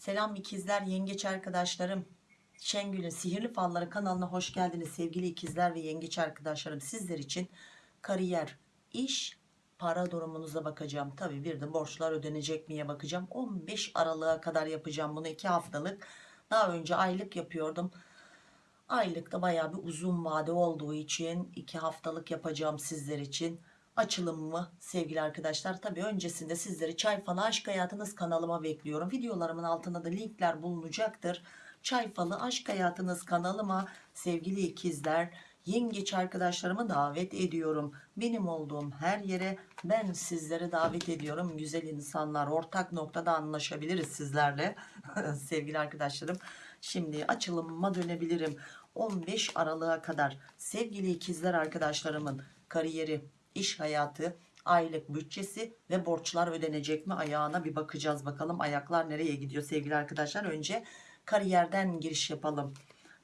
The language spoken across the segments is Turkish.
Selam ikizler, yengeç arkadaşlarım. Şengül'ün Sihirli Falları kanalına hoş geldiniz sevgili ikizler ve yengeç arkadaşlarım. Sizler için kariyer, iş, para durumunuza bakacağım. Tabii bir de borçlar ödenecek miye bakacağım. 15 Aralık'a kadar yapacağım bunu 2 haftalık. Daha önce aylık yapıyordum. Aylıkta bayağı bir uzun vade olduğu için 2 haftalık yapacağım sizler için. Açılım sevgili arkadaşlar? Tabii öncesinde sizleri Çay Falı Aşk Hayatınız kanalıma bekliyorum. Videolarımın altında da linkler bulunacaktır. Çay Falı Aşk Hayatınız kanalıma sevgili ikizler, yengeç arkadaşlarımı davet ediyorum. Benim olduğum her yere ben sizleri davet ediyorum. Güzel insanlar ortak noktada anlaşabiliriz sizlerle sevgili arkadaşlarım. Şimdi açılımıma dönebilirim. 15 Aralık'a kadar sevgili ikizler arkadaşlarımın kariyeri, iş hayatı, aylık bütçesi ve borçlar ödenecek mi ayağına bir bakacağız bakalım. Ayaklar nereye gidiyor sevgili arkadaşlar? Önce kariyerden giriş yapalım.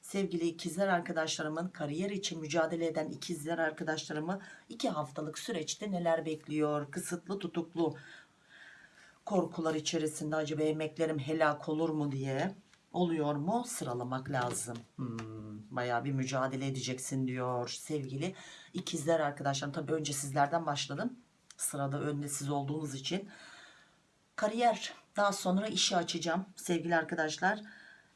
Sevgili ikizler arkadaşlarımın kariyer için mücadele eden ikizler arkadaşlarımı iki haftalık süreçte neler bekliyor? Kısıtlı tutuklu korkular içerisinde acaba emeklerim helak olur mu diye oluyor mu? Sıralamak lazım. Hmm, bayağı bir mücadele edeceksin diyor sevgili ikizler arkadaşlarım. Tabi önce sizlerden başladım sırada önde siz olduğunuz için. Kariyer. Daha sonra işi açacağım sevgili arkadaşlar.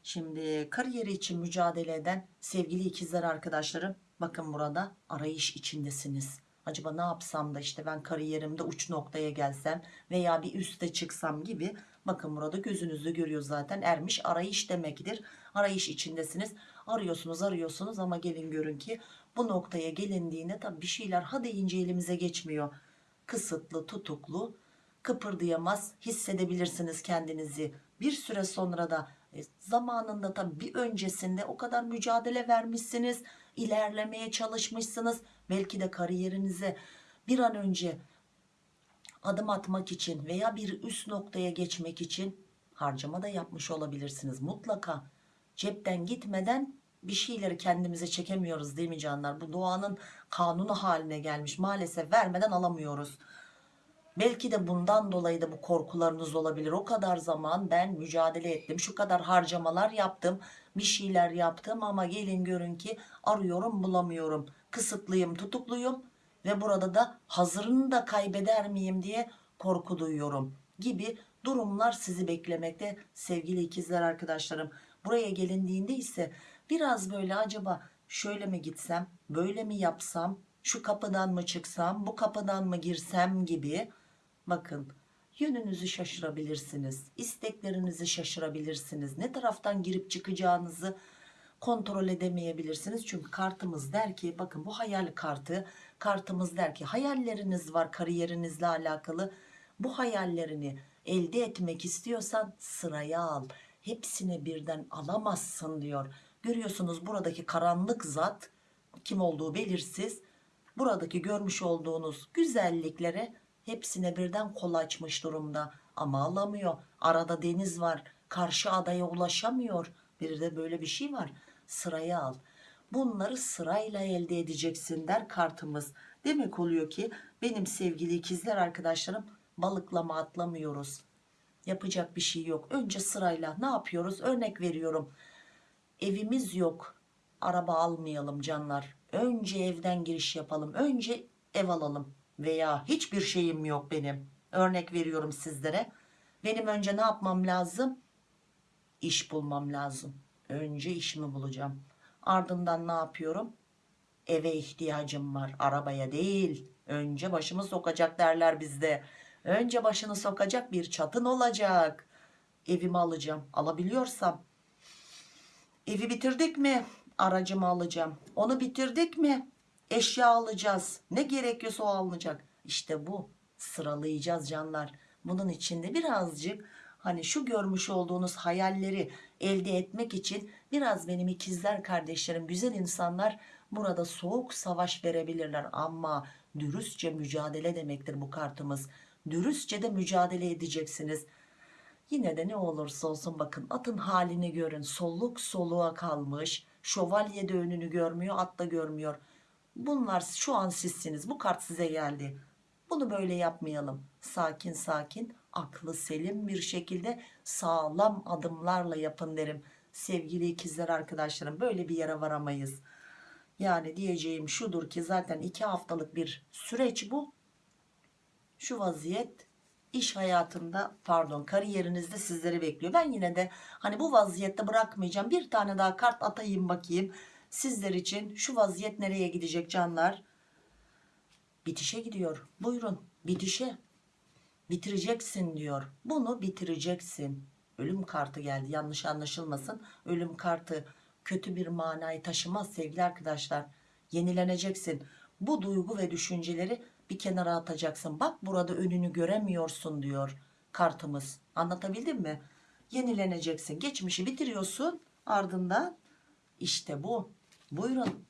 Şimdi kariyeri için mücadele eden sevgili ikizler arkadaşlarım bakın burada arayış içindesiniz. Acaba ne yapsam da işte ben kariyerimde uç noktaya gelsem veya bir üste çıksam gibi bakın burada gözünüzde görüyor zaten ermiş arayış demektir. Arayış içindesiniz. Arıyorsunuz arıyorsunuz ama gelin görün ki bu noktaya gelindiğinde tabi bir şeyler ha deyince elimize geçmiyor. Kısıtlı tutuklu kıpırdayamaz hissedebilirsiniz kendinizi. Bir süre sonra da e, zamanında tabi bir öncesinde o kadar mücadele vermişsiniz ilerlemeye çalışmışsınız. Belki de kariyerinize bir an önce adım atmak için veya bir üst noktaya geçmek için harcama da yapmış olabilirsiniz. Mutlaka cepten gitmeden bir şeyleri kendimize çekemiyoruz değil mi canlar? Bu doğanın kanunu haline gelmiş. Maalesef vermeden alamıyoruz. Belki de bundan dolayı da bu korkularınız olabilir. O kadar zaman ben mücadele ettim şu kadar harcamalar yaptım bir şeyler yaptım ama gelin görün ki arıyorum bulamıyorum. Kısıtlıyım tutukluyum ve burada da hazırını da kaybeder miyim diye korku duyuyorum gibi durumlar sizi beklemekte sevgili ikizler arkadaşlarım. Buraya gelindiğinde ise biraz böyle acaba şöyle mi gitsem böyle mi yapsam şu kapıdan mı çıksam bu kapıdan mı girsem gibi bakın yönünüzü şaşırabilirsiniz isteklerinizi şaşırabilirsiniz. Ne taraftan girip çıkacağınızı kontrol edemeyebilirsiniz. Çünkü kartımız der ki bakın bu hayal kartı kartımız der ki hayalleriniz var kariyerinizle alakalı. Bu hayallerini elde etmek istiyorsan sıraya al. Hepsini birden alamazsın diyor. Görüyorsunuz buradaki karanlık zat kim olduğu belirsiz. Buradaki görmüş olduğunuz güzelliklere hepsine birden kol açmış durumda. Ama alamıyor. Arada deniz var. Karşı adaya ulaşamıyor. Bir de böyle bir şey var. Sıraya al bunları sırayla elde edeceksin der kartımız. Demek oluyor ki benim sevgili ikizler arkadaşlarım balıklama atlamıyoruz. Yapacak bir şey yok. Önce sırayla ne yapıyoruz? Örnek veriyorum. Evimiz yok. Araba almayalım canlar. Önce evden giriş yapalım. Önce ev alalım. Veya hiçbir şeyim yok benim. Örnek veriyorum sizlere. Benim önce ne yapmam lazım? İş bulmam lazım. Önce işimi bulacağım ardından ne yapıyorum? Eve ihtiyacım var arabaya değil. Önce başımı sokacak derler bizde. Önce başını sokacak bir çatın olacak. Evimi alacağım alabiliyorsam. Evi bitirdik mi? Aracımı alacağım. Onu bitirdik mi? Eşya alacağız. Ne gerekiyorsa o alınacak. İşte bu. Sıralayacağız canlar. Bunun içinde birazcık hani şu görmüş olduğunuz hayalleri elde etmek için biraz benim ikizler kardeşlerim güzel insanlar burada soğuk savaş verebilirler. Ama dürüstçe mücadele demektir bu kartımız. Dürüstçe de mücadele edeceksiniz. Yine de ne olursa olsun bakın atın halini görün. Soluk soluğa kalmış şövalye de önünü görmüyor at da görmüyor. Bunlar şu an sizsiniz bu kart size geldi. Bunu böyle yapmayalım. Sakin sakin aklı selim bir şekilde sağlam adımlarla yapın derim. Sevgili ikizler arkadaşlarım böyle bir yere varamayız. Yani diyeceğim şudur ki zaten iki haftalık bir süreç bu. Şu vaziyet iş hayatında pardon kariyerinizde sizleri bekliyor. Ben yine de hani bu vaziyette bırakmayacağım. Bir tane daha kart atayım bakayım. Sizler için şu vaziyet nereye gidecek canlar? Bitişe gidiyor. Buyurun bitişe bitireceksin diyor. Bunu bitireceksin. Ölüm kartı geldi. Yanlış anlaşılmasın. Ölüm kartı kötü bir manayı taşımaz sevgili arkadaşlar. Yenileneceksin. Bu duygu ve düşünceleri bir kenara atacaksın. Bak burada önünü göremiyorsun diyor kartımız. Anlatabildim mi? Yenileneceksin. Geçmişi bitiriyorsun. Ardından işte bu. Buyurun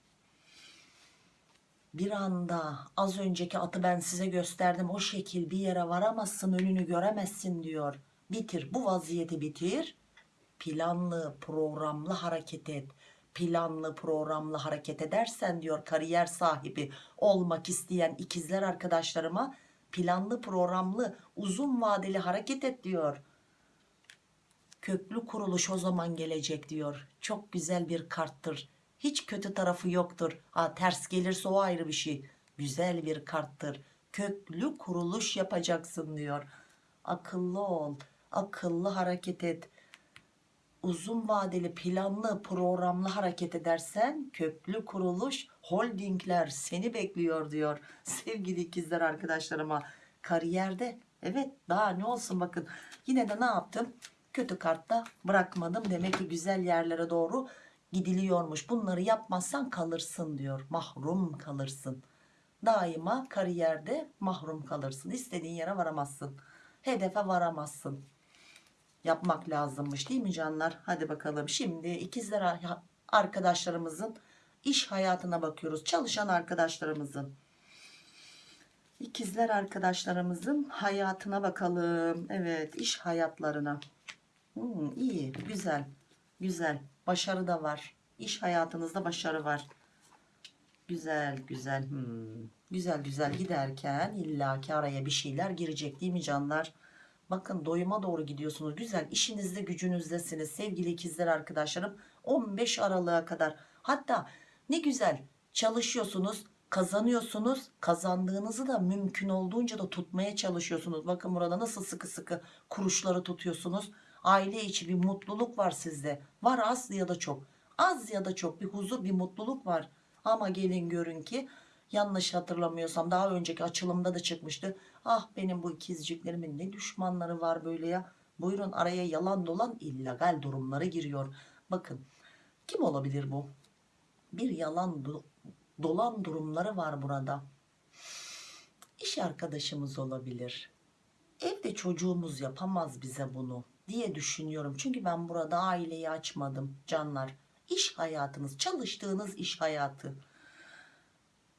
bir anda az önceki atı ben size gösterdim o şekil bir yere varamazsın önünü göremezsin diyor. Bitir bu vaziyeti bitir. Planlı programlı hareket et. Planlı programlı hareket edersen diyor kariyer sahibi olmak isteyen ikizler arkadaşlarıma planlı programlı uzun vadeli hareket et diyor. Köklü kuruluş o zaman gelecek diyor. Çok güzel bir karttır hiç kötü tarafı yoktur. Ha, ters gelirse o ayrı bir şey. Güzel bir karttır. Köklü kuruluş yapacaksın diyor. Akıllı ol akıllı hareket et. Uzun vadeli planlı programlı hareket edersen köklü kuruluş holdingler seni bekliyor diyor sevgili ikizler arkadaşlarıma. Kariyerde evet daha ne olsun bakın. Yine de ne yaptım? Kötü kartta bırakmadım. Demek ki güzel yerlere doğru gidiliyormuş. Bunları yapmazsan kalırsın diyor. Mahrum kalırsın. Daima kariyerde mahrum kalırsın. İstediğin yere varamazsın. Hedefe varamazsın. Yapmak lazımmış değil mi canlar? Hadi bakalım. Şimdi ikizler arkadaşlarımızın iş hayatına bakıyoruz. Çalışan arkadaşlarımızın. İkizler arkadaşlarımızın hayatına bakalım. Evet iş hayatlarına. Hmm, iyi güzel güzel başarı da var. İş hayatınızda başarı var. Güzel güzel. Hmm. güzel güzel giderken illaki araya bir şeyler girecek değil mi canlar? Bakın doyuma doğru gidiyorsunuz. Güzel işinizde gücünüzdesiniz. Sevgili ikizler arkadaşlarım 15 Aralık'a kadar. Hatta ne güzel çalışıyorsunuz kazanıyorsunuz. Kazandığınızı da mümkün olduğunca da tutmaya çalışıyorsunuz. Bakın burada nasıl sıkı sıkı kuruşları tutuyorsunuz aile içi bir mutluluk var sizde. Var az ya da çok. Az ya da çok bir huzur bir mutluluk var. Ama gelin görün ki yanlış hatırlamıyorsam daha önceki açılımda da çıkmıştı. Ah benim bu ikizciklerimin ne düşmanları var böyle ya. Buyurun araya yalan dolan illegal durumları giriyor. Bakın kim olabilir bu? Bir yalan do dolan durumları var burada. İş arkadaşımız olabilir. Evde çocuğumuz yapamaz bize bunu diye düşünüyorum. Çünkü ben burada aileyi açmadım canlar. İş hayatınız çalıştığınız iş hayatı.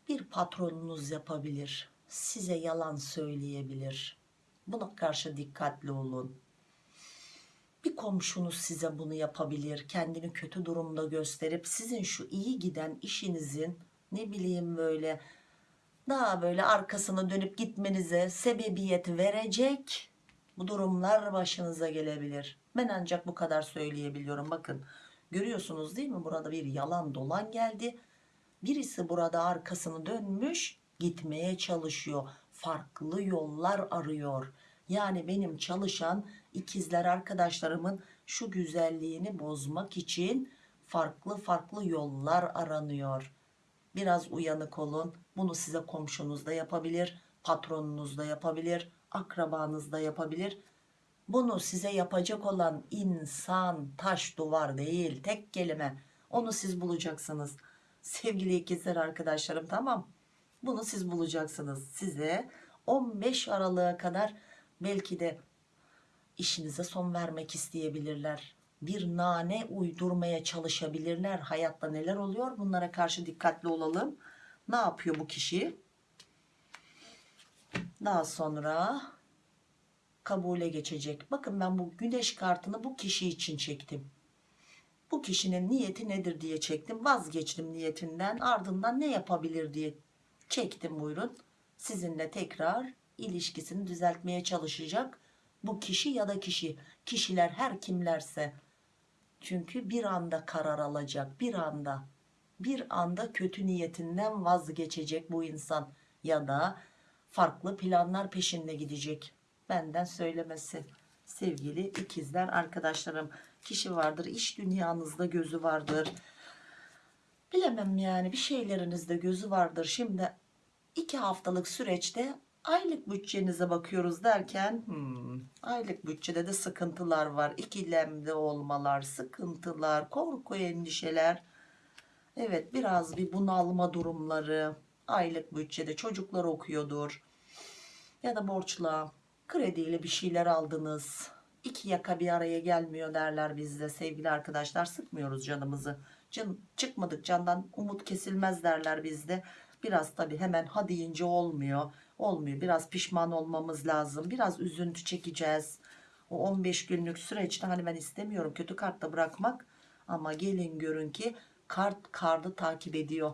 Bir patronunuz yapabilir size yalan söyleyebilir. Buna karşı dikkatli olun. Bir komşunuz size bunu yapabilir kendini kötü durumda gösterip sizin şu iyi giden işinizin ne bileyim böyle daha böyle arkasına dönüp gitmenize sebebiyet verecek bu durumlar başınıza gelebilir. Ben ancak bu kadar söyleyebiliyorum. Bakın görüyorsunuz değil mi? Burada bir yalan dolan geldi. Birisi burada arkasını dönmüş gitmeye çalışıyor. Farklı yollar arıyor. Yani benim çalışan ikizler arkadaşlarımın şu güzelliğini bozmak için farklı farklı yollar aranıyor. Biraz uyanık olun. Bunu size komşunuz da yapabilir patronunuz da yapabilir akrabanız da yapabilir. Bunu size yapacak olan insan taş duvar değil tek kelime. Onu siz bulacaksınız. Sevgili ikizler arkadaşlarım tamam. Bunu siz bulacaksınız. Size 15 Aralık'a kadar belki de işinize son vermek isteyebilirler. Bir nane uydurmaya çalışabilirler. Hayatta neler oluyor? Bunlara karşı dikkatli olalım. Ne yapıyor bu kişi daha sonra kabule geçecek bakın ben bu güneş kartını bu kişi için çektim bu kişinin niyeti nedir diye çektim vazgeçtim niyetinden ardından ne yapabilir diye çektim buyurun sizinle tekrar ilişkisini düzeltmeye çalışacak Bu kişi ya da kişi. Kişiler her kimlerse. Çünkü bir anda karar alacak. Bir anda. Bir anda kötü niyetinden vazgeçecek bu insan. Ya da farklı planlar peşinde gidecek. Benden söylemesi. Sevgili ikizler arkadaşlarım. Kişi vardır. iş dünyanızda gözü vardır. Bilemem yani bir şeylerinizde gözü vardır. Şimdi iki haftalık süreçte aylık bütçenize bakıyoruz derken hmm, aylık bütçede de sıkıntılar var. İkilemde olmalar, sıkıntılar, korku, endişeler. Evet biraz bir bunalma durumları. Aylık bütçede çocuklar okuyordur. Ya da borçla, krediyle bir şeyler aldınız. İki yaka bir araya gelmiyor derler bizde sevgili arkadaşlar. Sıkmıyoruz canımızı. Can, çıkmadık candan umut kesilmez derler bizde. Biraz tabi hemen ha deyince olmuyor. Olmuyor. Biraz pişman olmamız lazım. Biraz üzüntü çekeceğiz. O 15 günlük süreçte hani ben istemiyorum kötü kartta bırakmak. Ama gelin görün ki kart kardı takip ediyor.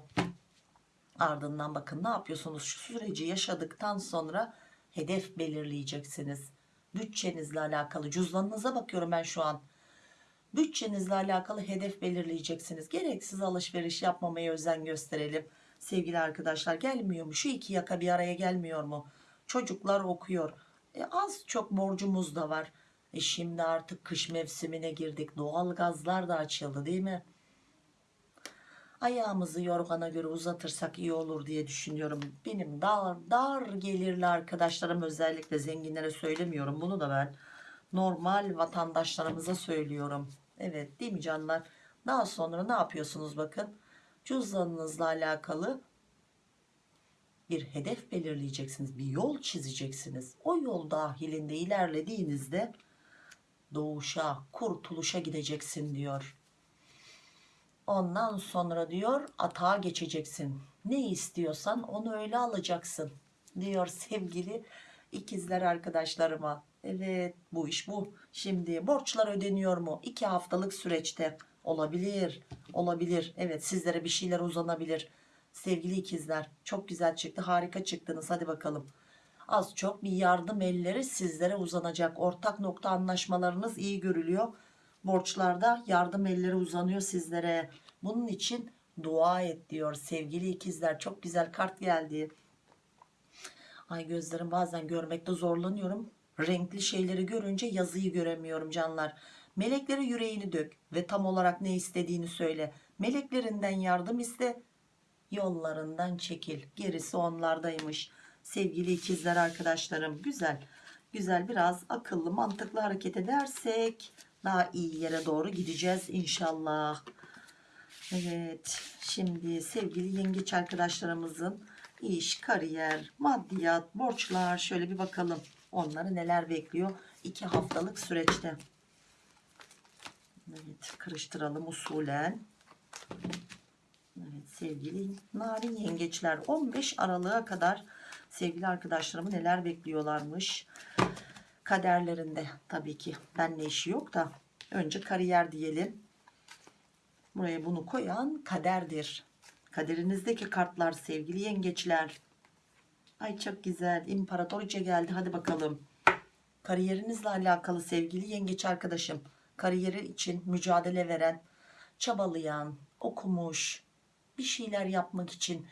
Ardından bakın ne yapıyorsunuz? Şu süreci yaşadıktan sonra hedef belirleyeceksiniz. Bütçenizle alakalı cüzdanınıza bakıyorum ben şu an. Bütçenizle alakalı hedef belirleyeceksiniz. Gereksiz alışveriş yapmamaya özen gösterelim. Sevgili arkadaşlar gelmiyor mu? Şu iki yaka bir araya gelmiyor mu? Çocuklar okuyor. E, az çok borcumuz da var. E şimdi artık kış mevsimine girdik. Doğal gazlar da açıldı değil mi? Ayağımızı yorgana göre uzatırsak iyi olur diye düşünüyorum. Benim dar, dar gelirli arkadaşlarım özellikle zenginlere söylemiyorum. Bunu da ben normal vatandaşlarımıza söylüyorum. Evet değil mi canlar? Daha sonra ne yapıyorsunuz bakın. Cüzdanınızla alakalı bir hedef belirleyeceksiniz. Bir yol çizeceksiniz. O yol dahilinde ilerlediğinizde doğuşa, kurtuluşa gideceksin diyor. Ondan sonra diyor atağa geçeceksin. Ne istiyorsan onu öyle alacaksın diyor sevgili ikizler arkadaşlarıma. Evet bu iş bu. Şimdi borçlar ödeniyor mu? İki haftalık süreçte olabilir. Olabilir. Evet sizlere bir şeyler uzanabilir. Sevgili ikizler çok güzel çıktı. Harika çıktınız. Hadi bakalım. Az çok bir yardım elleri sizlere uzanacak. Ortak nokta anlaşmalarınız iyi görülüyor. Borçlarda yardım elleri uzanıyor sizlere. Bunun için dua et diyor sevgili ikizler. Çok güzel kart geldi. Ay gözlerim bazen görmekte zorlanıyorum. Renkli şeyleri görünce yazıyı göremiyorum canlar. Meleklere yüreğini dök ve tam olarak ne istediğini söyle. Meleklerinden yardım iste, yollarından çekil. Gerisi onlardaymış. Sevgili ikizler arkadaşlarım güzel. Güzel biraz akıllı mantıklı hareket edersek daha iyi yere doğru gideceğiz inşallah. Evet şimdi sevgili yengeç arkadaşlarımızın iş, kariyer, maddiyat, borçlar şöyle bir bakalım. Onları neler bekliyor? iki haftalık süreçte. Evet karıştıralım usulen. Evet sevgili narin yengeçler 15 Aralık'a kadar sevgili arkadaşlarımı neler bekliyorlarmış. Kaderlerinde tabii ki benle işi yok da önce kariyer diyelim. Buraya bunu koyan kaderdir. Kaderinizdeki kartlar sevgili yengeçler. Ay çok güzel. İmparatoriçe geldi. Hadi bakalım. Kariyerinizle alakalı sevgili yengeç arkadaşım. Kariyeri için mücadele veren, çabalayan, okumuş, bir şeyler yapmak için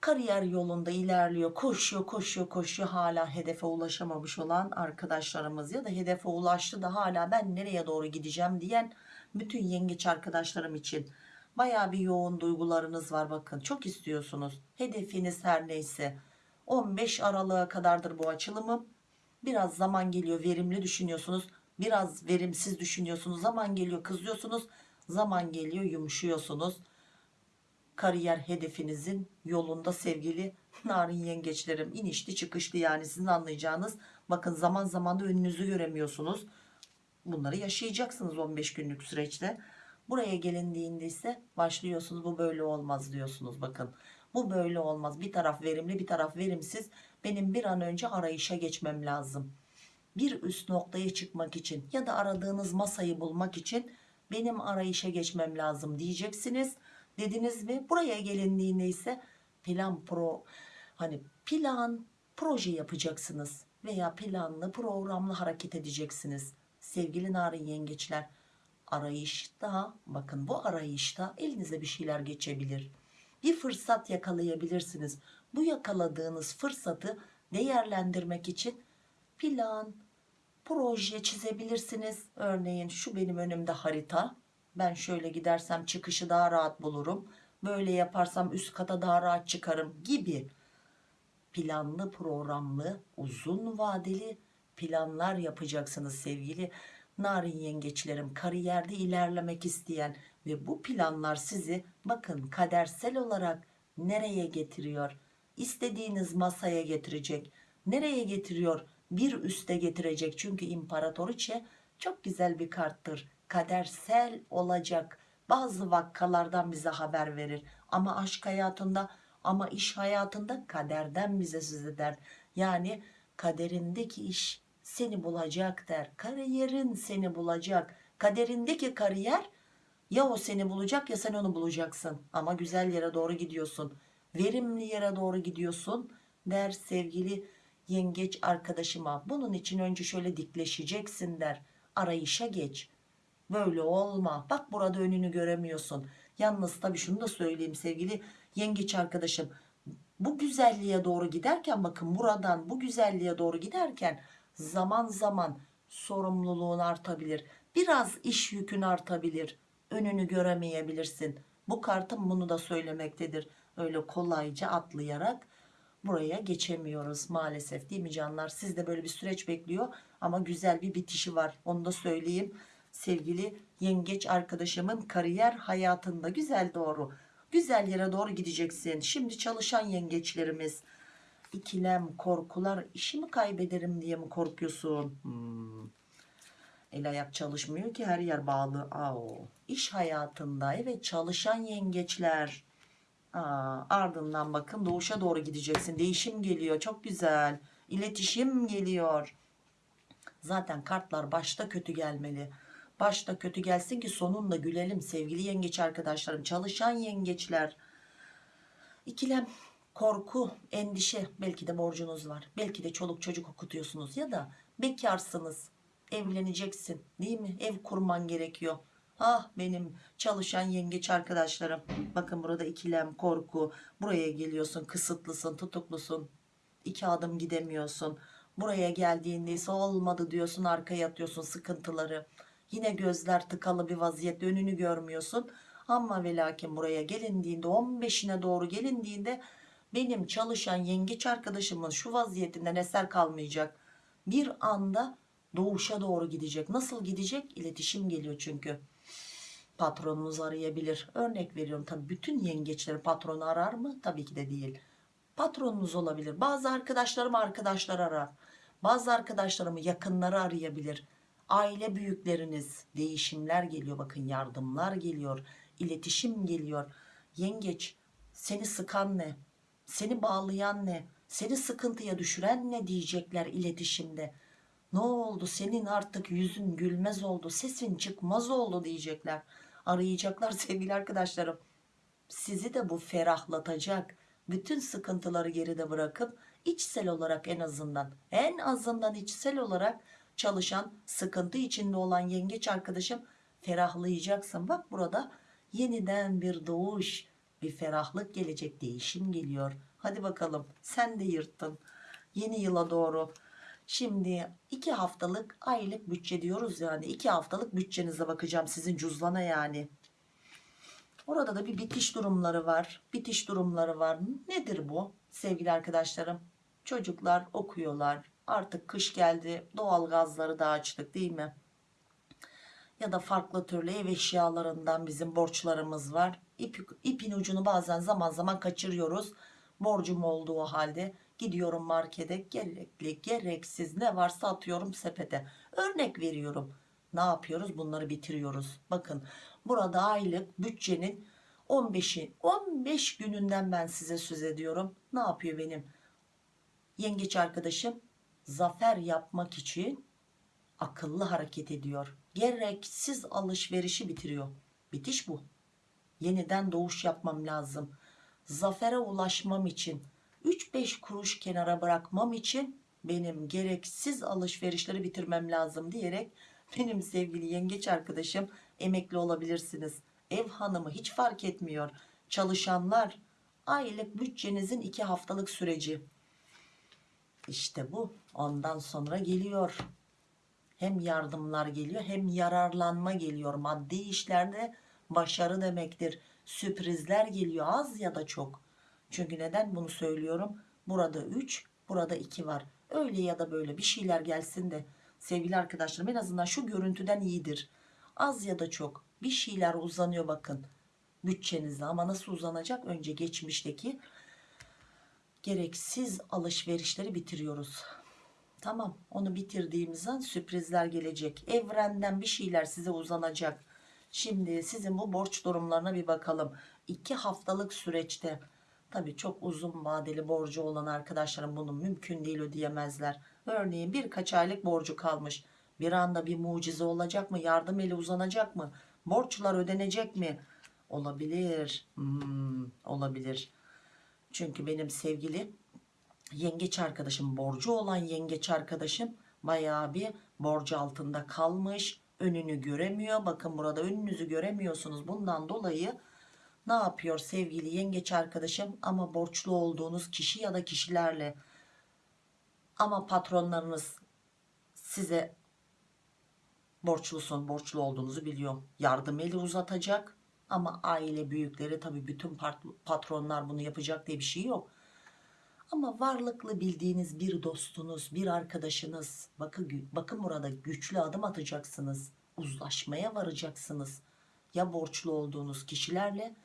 kariyer yolunda ilerliyor. Koşuyor, koşuyor, koşuyor. Hala hedefe ulaşamamış olan arkadaşlarımız ya da hedefe ulaştı da hala ben nereye doğru gideceğim diyen bütün yengeç arkadaşlarım için baya bir yoğun duygularınız var. Bakın çok istiyorsunuz. Hedefiniz her neyse 15 Aralık'a kadardır bu açılımım biraz zaman geliyor verimli düşünüyorsunuz. Biraz verimsiz düşünüyorsunuz. Zaman geliyor kızıyorsunuz. Zaman geliyor yumuşuyorsunuz kariyer hedefinizin yolunda sevgili narin yengeçlerim. İnişli çıkışlı yani sizin anlayacağınız. Bakın zaman zaman da önünüzü göremiyorsunuz. Bunları yaşayacaksınız 15 günlük süreçte. Buraya gelindiğinde ise başlıyorsunuz bu böyle olmaz diyorsunuz bakın. Bu böyle olmaz. Bir taraf verimli bir taraf verimsiz. Benim bir an önce arayışa geçmem lazım. Bir üst noktaya çıkmak için ya da aradığınız masayı bulmak için benim arayışa geçmem lazım diyeceksiniz dediniz mi buraya gelindiğinde ise plan pro hani plan proje yapacaksınız veya planlı programlı hareket edeceksiniz. Sevgili narin yengeçler arayışta bakın bu arayışta elinize bir şeyler geçebilir. Bir fırsat yakalayabilirsiniz. Bu yakaladığınız fırsatı değerlendirmek için plan, proje çizebilirsiniz. Örneğin şu benim önümde harita. Ben şöyle gidersem çıkışı daha rahat bulurum. Böyle yaparsam üst kata daha rahat çıkarım gibi planlı programlı uzun vadeli planlar yapacaksınız sevgili narin yengeçlerim. Kariyerde ilerlemek isteyen ve bu planlar sizi bakın kadersel olarak nereye getiriyor? İstediğiniz masaya getirecek. Nereye getiriyor? Bir üste getirecek. Çünkü imparatoriçe çok güzel bir karttır kadersel olacak bazı vakkalardan bize haber verir. Ama aşk hayatında ama iş hayatında kaderden bize söz eder. Yani kaderindeki iş seni bulacak der kariyerin seni bulacak. Kaderindeki kariyer ya o seni bulacak ya sen onu bulacaksın. Ama güzel yere doğru gidiyorsun verimli yere doğru gidiyorsun der sevgili yengeç arkadaşıma. Bunun için önce şöyle dikleşeceksin der. Arayışa geç böyle olma. Bak burada önünü göremiyorsun. Yalnız tabii şunu da söyleyeyim sevgili yengeç arkadaşım. Bu güzelliğe doğru giderken bakın buradan bu güzelliğe doğru giderken zaman zaman sorumluluğun artabilir. Biraz iş yükün artabilir. Önünü göremeyebilirsin. Bu kartım bunu da söylemektedir. Öyle kolayca atlayarak buraya geçemiyoruz maalesef. Değil mi canlar? Siz de böyle bir süreç bekliyor ama güzel bir bitişi var. Onu da söyleyeyim sevgili yengeç arkadaşımın kariyer hayatında güzel doğru güzel yere doğru gideceksin. Şimdi çalışan yengeçlerimiz ikilem korkular işimi kaybederim diye mi korkuyorsun? Hmm. el ayak çalışmıyor ki her yer bağlı. Aa, iş hayatında evet çalışan yengeçler. Aa, ardından bakın doğuşa doğru gideceksin. Değişim geliyor çok güzel. İletişim geliyor. Zaten kartlar başta kötü gelmeli başta kötü gelsin ki sonunda gülelim sevgili yengeç arkadaşlarım çalışan yengeçler. İkilem korku endişe belki de borcunuz var. Belki de çoluk çocuk okutuyorsunuz ya da bekarsınız evleneceksin değil mi? Ev kurman gerekiyor. Ah benim çalışan yengeç arkadaşlarım. Bakın burada ikilem korku. Buraya geliyorsun kısıtlısın tutuklusun. İki adım gidemiyorsun. Buraya geldiğinde ise olmadı diyorsun arkaya atıyorsun sıkıntıları Yine gözler tıkalı bir vaziyette önünü görmüyorsun. Ama ve lakin buraya gelindiğinde 15'ine doğru gelindiğinde benim çalışan yengeç arkadaşımın şu vaziyetinden eser kalmayacak. Bir anda doğuşa doğru gidecek. Nasıl gidecek? İletişim geliyor çünkü. Patronunuz arayabilir. Örnek veriyorum tabii bütün yengeçleri patronu arar mı? Tabii ki de değil. Patronunuz olabilir. Bazı arkadaşlarım arkadaşlar arar. Bazı arkadaşlarımı yakınları arayabilir aile büyükleriniz değişimler geliyor bakın yardımlar geliyor iletişim geliyor. Yengeç seni sıkan ne? Seni bağlayan ne? Seni sıkıntıya düşüren ne diyecekler iletişimde? Ne oldu? Senin artık yüzün gülmez oldu sesin çıkmaz oldu diyecekler. Arayacaklar sevgili arkadaşlarım. Sizi de bu ferahlatacak bütün sıkıntıları geride bırakıp içsel olarak en azından en azından içsel olarak çalışan sıkıntı içinde olan yengeç arkadaşım ferahlayacaksın. Bak burada yeniden bir doğuş bir ferahlık gelecek değişim geliyor. Hadi bakalım sen de yırttın yeni yıla doğru. Şimdi iki haftalık aylık bütçe diyoruz yani. İki haftalık bütçenize bakacağım sizin cüzdana yani. Orada da bir bitiş durumları var. Bitiş durumları var. Nedir bu sevgili arkadaşlarım? Çocuklar okuyorlar Artık kış geldi. Doğal gazları da açtık değil mi? Ya da farklı türlü ev eşyalarından bizim borçlarımız var. İp, ipin ucunu bazen zaman zaman kaçırıyoruz. Borcum olduğu halde gidiyorum markete gerekli gereksiz ne varsa atıyorum sepete. Örnek veriyorum. Ne yapıyoruz? Bunları bitiriyoruz. Bakın burada aylık bütçenin 15'i 15 gününden ben size söz ediyorum. Ne yapıyor benim yengeç arkadaşım? Zafer yapmak için akıllı hareket ediyor. Gereksiz alışverişi bitiriyor. Bitiş bu. Yeniden doğuş yapmam lazım. Zafere ulaşmam için 3-5 kuruş kenara bırakmam için benim gereksiz alışverişleri bitirmem lazım diyerek benim sevgili yengeç arkadaşım emekli olabilirsiniz. Ev hanımı hiç fark etmiyor. Çalışanlar aylık bütçenizin iki haftalık süreci. İşte bu ondan sonra geliyor. Hem yardımlar geliyor hem yararlanma geliyor. Maddi işlerde başarı demektir. Sürprizler geliyor az ya da çok. Çünkü neden bunu söylüyorum? Burada 3, burada 2 var. Öyle ya da böyle bir şeyler gelsin de sevgili arkadaşlarım en azından şu görüntüden iyidir. Az ya da çok bir şeyler uzanıyor bakın bütçenizde ama nasıl uzanacak? Önce geçmişteki gereksiz alışverişleri bitiriyoruz. Tamam onu bitirdiğimiz an sürprizler gelecek. Evrenden bir şeyler size uzanacak. Şimdi sizin bu borç durumlarına bir bakalım. 2 haftalık süreçte tabii çok uzun vadeli borcu olan arkadaşlarım bunu mümkün değil ödeyemezler. Örneğin birkaç aylık borcu kalmış. Bir anda bir mucize olacak mı? Yardım eli uzanacak mı? Borçlar ödenecek mi? Olabilir. Hmm, olabilir. Çünkü benim sevgili yengeç arkadaşım borcu olan yengeç arkadaşım bayağı bir borcu altında kalmış önünü göremiyor. Bakın burada önünüzü göremiyorsunuz. Bundan dolayı ne yapıyor sevgili yengeç arkadaşım? Ama borçlu olduğunuz kişi ya da kişilerle ama patronlarınız size borçlusun borçlu olduğunuzu biliyor yardım eli uzatacak ama aile büyükleri tabi bütün pat- patronlar bunu yapacak diye bir şey yok ama varlıklı bildiğiniz bir dostunuz, bir arkadaşınız, bakın, bakın burada güçlü adım atacaksınız. Uzlaşmaya varacaksınız. Ya borçlu olduğunuz kişilerle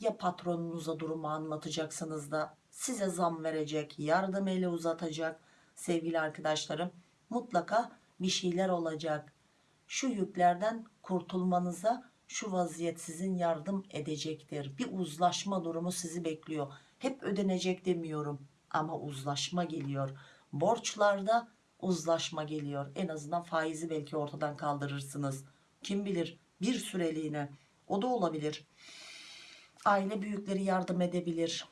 ya patronunuza durumu anlatacaksınız da size zam verecek, yardım eli uzatacak. Sevgili arkadaşlarım mutlaka bir şeyler olacak. Şu yüklerden kurtulmanıza şu vaziyet sizin yardım edecektir. Bir uzlaşma durumu sizi bekliyor. Hep ödenecek demiyorum ama uzlaşma geliyor. Borçlarda uzlaşma geliyor. En azından faizi belki ortadan kaldırırsınız. Kim bilir bir süreliğine o da olabilir. Aile büyükleri yardım edebilir.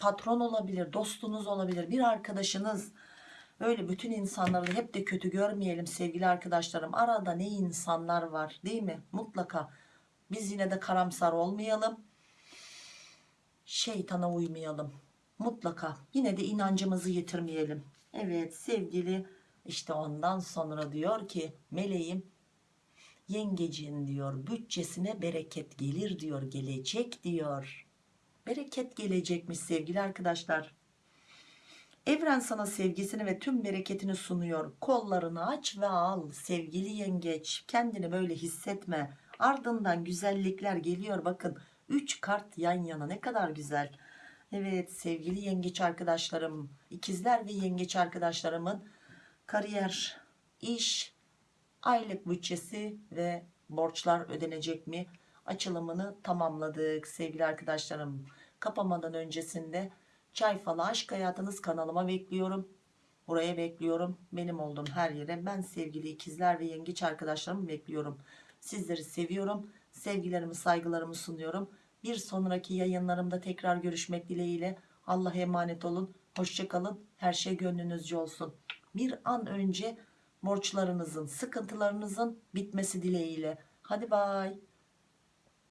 Patron olabilir, dostunuz olabilir, bir arkadaşınız. Öyle bütün insanları hep de kötü görmeyelim sevgili arkadaşlarım. Arada ne insanlar var değil mi? Mutlaka biz yine de karamsar olmayalım. Şeytana uymayalım mutlaka yine de inancımızı yitirmeyelim. Evet sevgili işte ondan sonra diyor ki meleğim yengecin diyor bütçesine bereket gelir diyor gelecek diyor. Bereket gelecekmiş sevgili arkadaşlar. Evren sana sevgisini ve tüm bereketini sunuyor. Kollarını aç ve al sevgili yengeç. Kendini böyle hissetme. Ardından güzellikler geliyor bakın. 3 kart yan yana ne kadar güzel. Evet sevgili yengeç arkadaşlarım, ikizler ve yengeç arkadaşlarımın kariyer, iş, aylık bütçesi ve borçlar ödenecek mi? Açılımını tamamladık sevgili arkadaşlarım. Kapamadan öncesinde çay falı aşk hayatınız kanalıma bekliyorum. Buraya bekliyorum. Benim olduğum her yere ben sevgili ikizler ve yengeç arkadaşlarımı bekliyorum. Sizleri seviyorum. Sevgilerimi saygılarımı sunuyorum. Bir sonraki yayınlarımda tekrar görüşmek dileğiyle. Allah'a emanet olun. Hoşçakalın. Her şey gönlünüzce olsun. Bir an önce borçlarınızın, sıkıntılarınızın bitmesi dileğiyle. Hadi bay.